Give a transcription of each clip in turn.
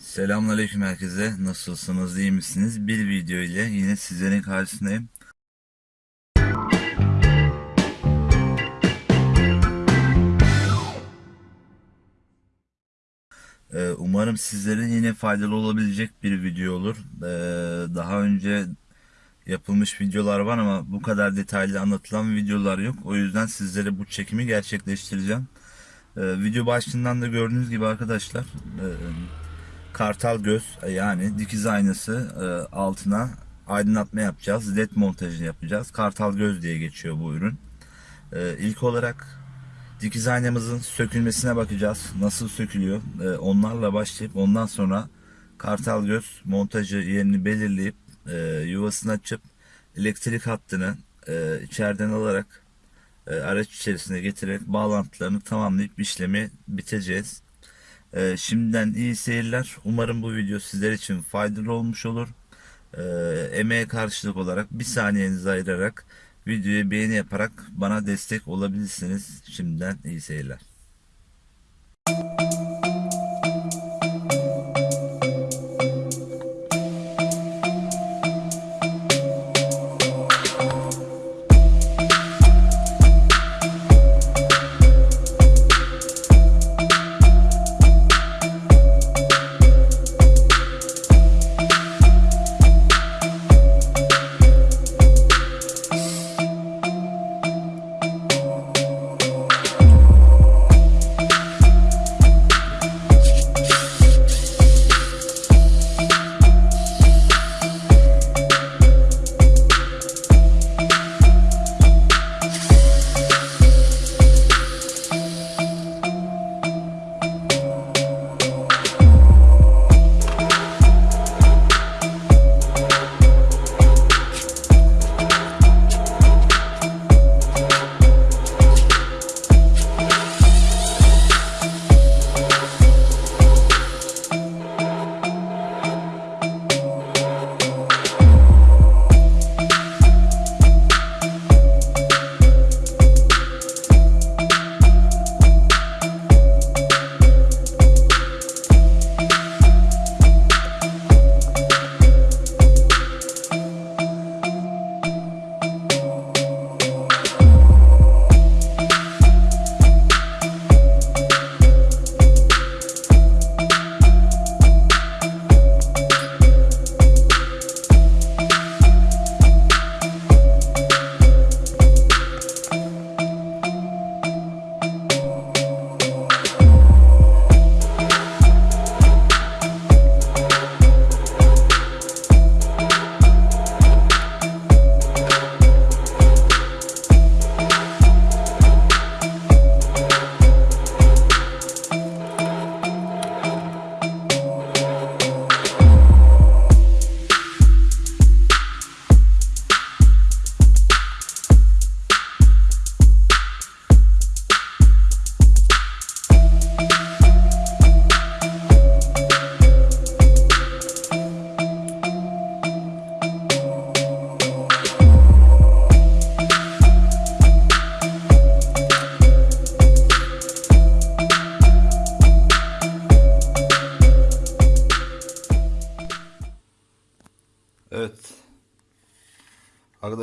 Selamünaleyküm herkese. Nasılsınız? iyi misiniz? Bir video ile yine sizlerin karşısındayım. Ee, Umarım sizlerin yine faydalı olabilecek bir video olur. Ee, Daha önce yapılmış videolar var ama bu kadar detaylı anlatılan videolar yok. O yüzden sizlere bu çekimi gerçekleştireceğim. Ee, Video başlığından da gördüğünüz gibi arkadaşlar e, kartal göz yani dikiz aynası e, altına aydınlatma yapacağız. LED montajını yapacağız. Kartal göz diye geçiyor bu ürün. E, ilk olarak dikiz aynamızın sökülmesine bakacağız. Nasıl sökülüyor? E, onlarla başlayıp ondan sonra kartal göz montajı yerini belirleyip e, yuvasını açıp elektrik hattını e, içeriden alarak e, araç içerisine getirerek bağlantılarını tamamlayıp işlemi biteceğiz. Ee, şimdiden iyi seyirler. Umarım bu video sizler için faydalı olmuş olur. Ee, emeğe karşılık olarak bir saniyenizi ayırarak videoya beğeni yaparak bana destek olabilirsiniz. Şimdiden iyi seyirler.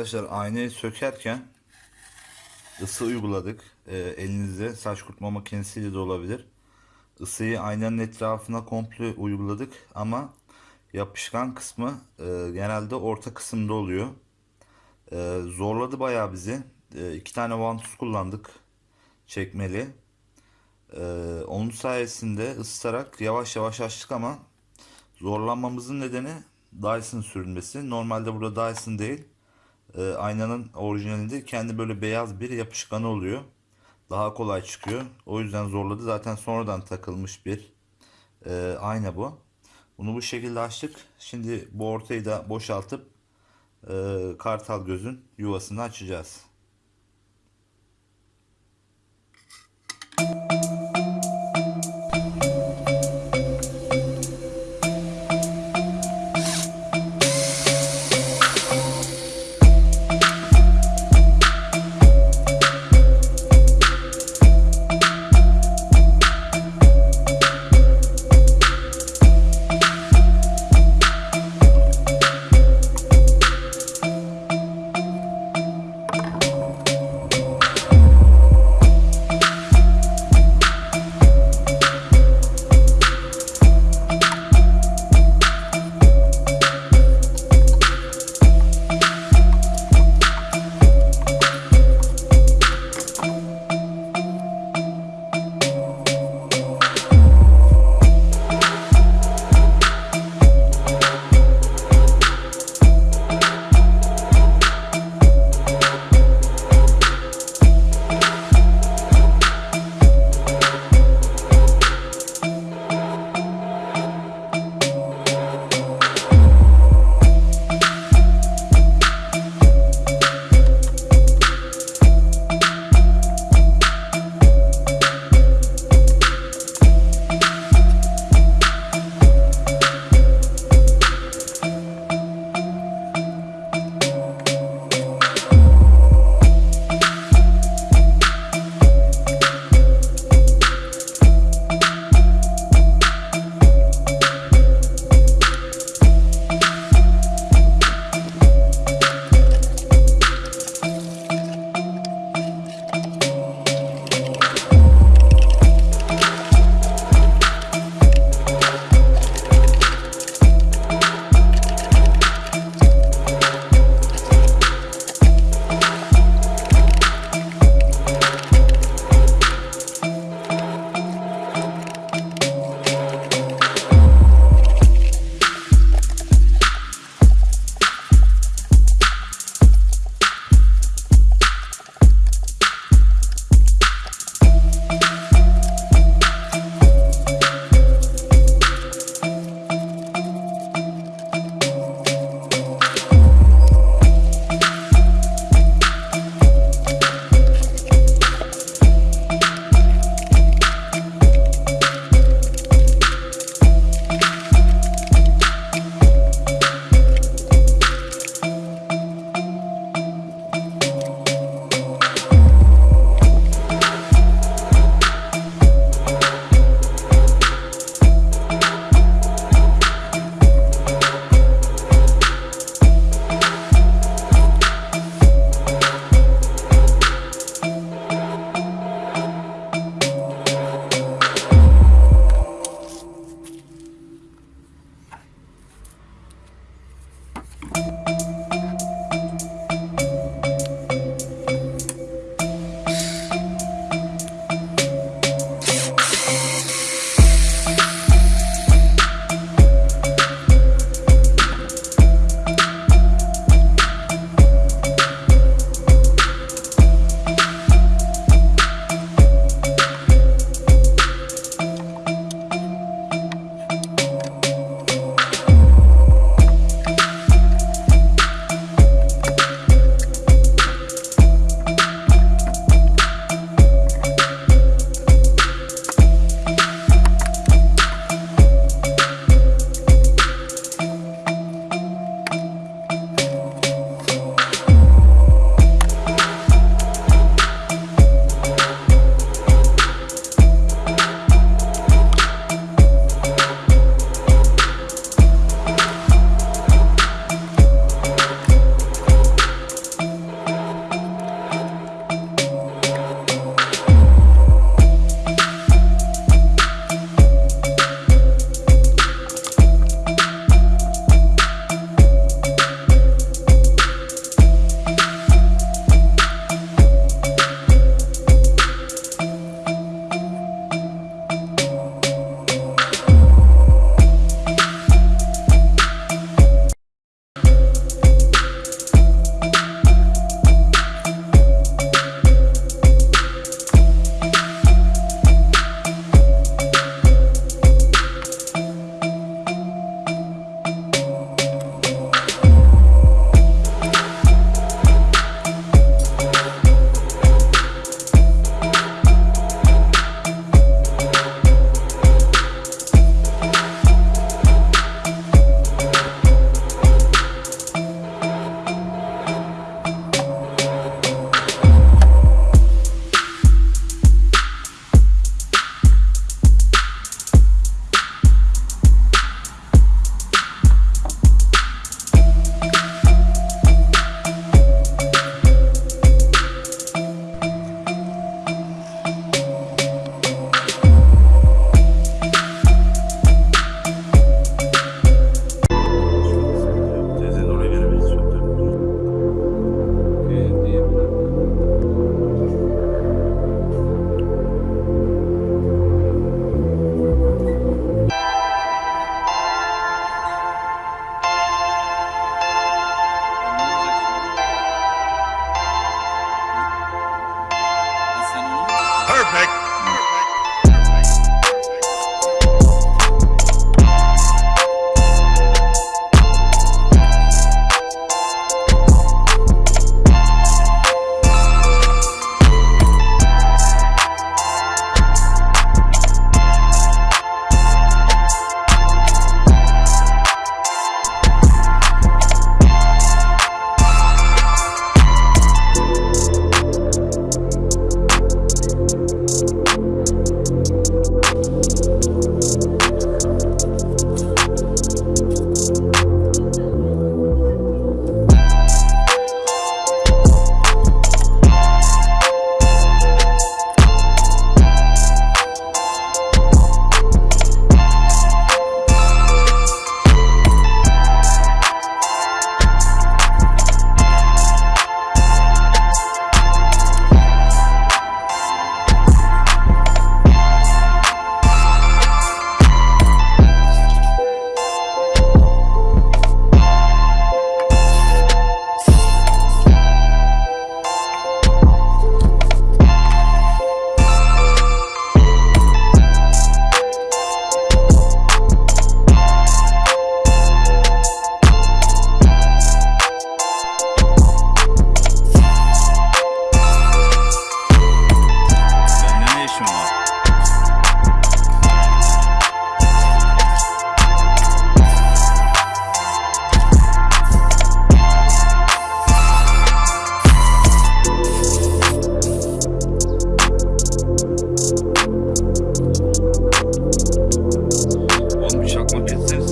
Arkadaşlar aynayı sökerken ısı uyguladık. Ee, elinizde saç kurutma makinesiyle de olabilir. Isıyı aynanın etrafına komple uyguladık ama yapışkan kısmı e, genelde orta kısımda oluyor. E, zorladı bayağı bizi. E, iki tane vantus kullandık. Çekmeli. E, onun sayesinde ısıtarak yavaş yavaş açtık ama zorlanmamızın nedeni Dyson sürülmesi. Normalde burada Dyson değil. E, aynanın orijinalinde kendi böyle beyaz bir yapışkanı oluyor. Daha kolay çıkıyor. O yüzden zorladı. Zaten sonradan takılmış bir e, ayna bu. Bunu bu şekilde açtık. Şimdi bu ortayı da boşaltıp e, kartal gözün yuvasını açacağız.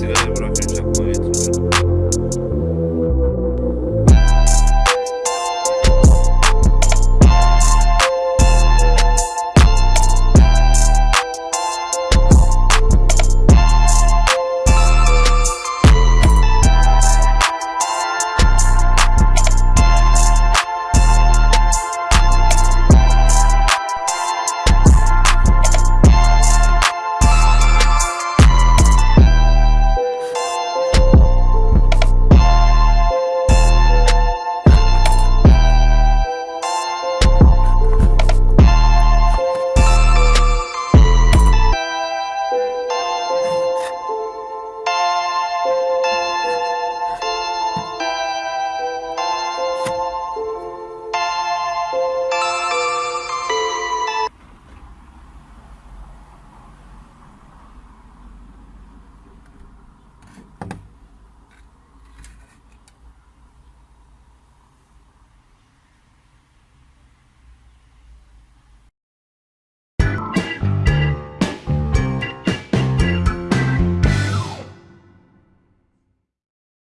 ciudad de Brooklyn,